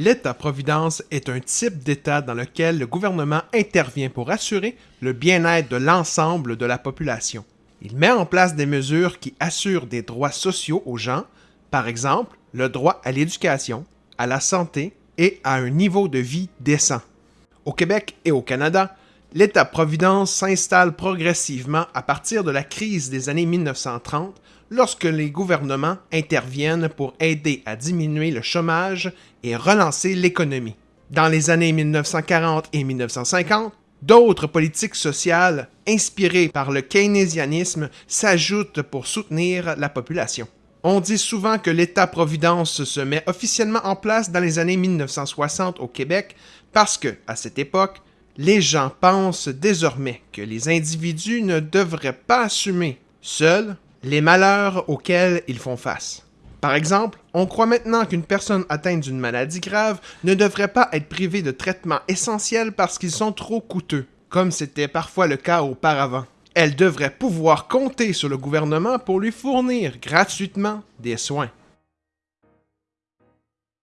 L'État-providence est un type d'État dans lequel le gouvernement intervient pour assurer le bien-être de l'ensemble de la population. Il met en place des mesures qui assurent des droits sociaux aux gens, par exemple le droit à l'éducation, à la santé et à un niveau de vie décent. Au Québec et au Canada, l'État-providence s'installe progressivement à partir de la crise des années 1930 lorsque les gouvernements interviennent pour aider à diminuer le chômage et relancer l'économie. Dans les années 1940 et 1950, d'autres politiques sociales inspirées par le keynésianisme s'ajoutent pour soutenir la population. On dit souvent que l'État-providence se met officiellement en place dans les années 1960 au Québec parce que, à cette époque, les gens pensent désormais que les individus ne devraient pas assumer seuls les malheurs auxquels ils font face. Par exemple, on croit maintenant qu'une personne atteinte d'une maladie grave ne devrait pas être privée de traitements essentiels parce qu'ils sont trop coûteux, comme c'était parfois le cas auparavant. Elle devrait pouvoir compter sur le gouvernement pour lui fournir gratuitement des soins.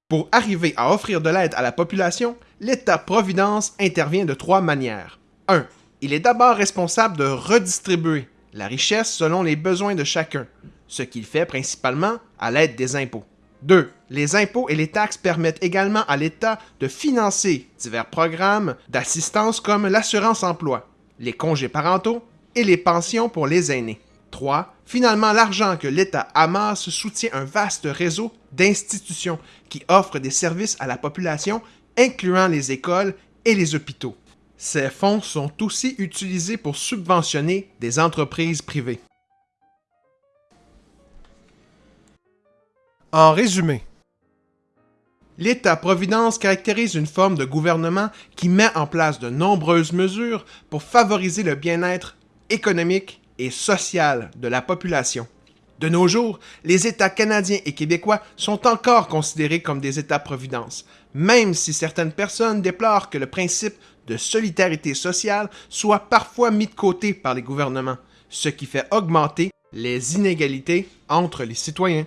Pour arriver à offrir de l'aide à la population, l'État-providence intervient de trois manières. 1. Il est d'abord responsable de redistribuer la richesse selon les besoins de chacun, ce qu'il fait principalement à l'aide des impôts. 2. Les impôts et les taxes permettent également à l'État de financer divers programmes d'assistance comme l'assurance-emploi, les congés parentaux et les pensions pour les aînés. 3. Finalement, l'argent que l'État amasse soutient un vaste réseau d'institutions qui offrent des services à la population, incluant les écoles et les hôpitaux. Ces fonds sont aussi utilisés pour subventionner des entreprises privées. En résumé, l'État-providence caractérise une forme de gouvernement qui met en place de nombreuses mesures pour favoriser le bien-être économique et social de la population. De nos jours, les États canadiens et québécois sont encore considérés comme des États-providence, même si certaines personnes déplorent que le principe de solidarité sociale soit parfois mis de côté par les gouvernements, ce qui fait augmenter les inégalités entre les citoyens.